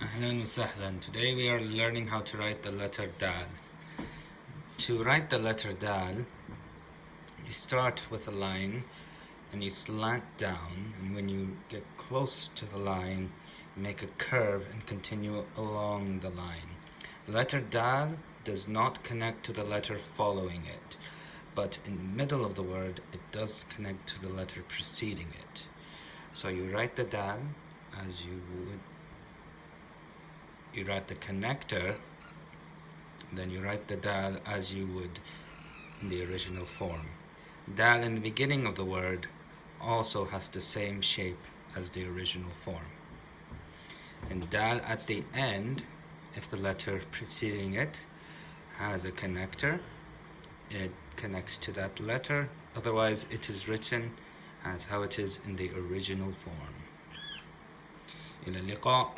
Ahlan sahlan. Today we are learning how to write the letter dal. To write the letter dal, you start with a line and you slant down and when you get close to the line, make a curve and continue along the line. The letter dal does not connect to the letter following it, but in the middle of the word, it does connect to the letter preceding it. So you write the dal as you would you write the connector then you write the dal as you would in the original form dal in the beginning of the word also has the same shape as the original form and dal at the end if the letter preceding it has a connector it connects to that letter otherwise it is written as how it is in the original form إلى اللقاء